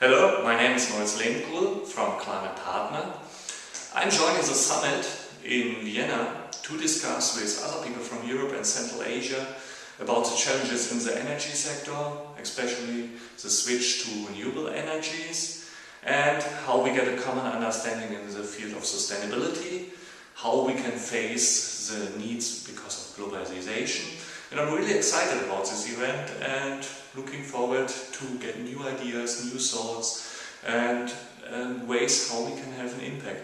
Hello, my name is Moritz Lehmkuhl from Climate Partner. I'm joining the summit in Vienna to discuss with other people from Europe and Central Asia about the challenges in the energy sector, especially the switch to renewable energies and how we get a common understanding in the field of sustainability, how we can face the needs because of globalization and I'm really excited about this event and looking forward to get new ideas, new thoughts and, and ways how we can have an impact.